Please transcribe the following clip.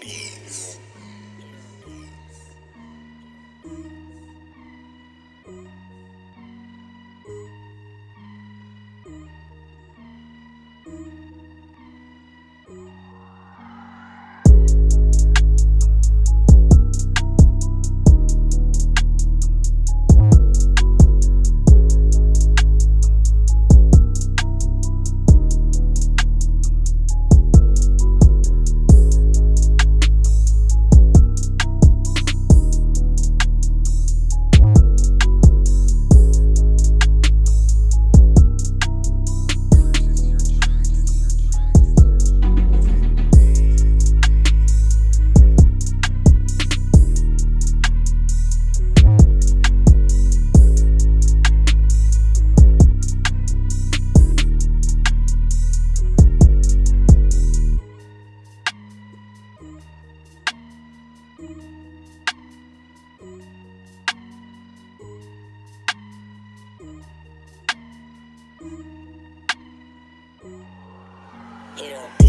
peace. You know.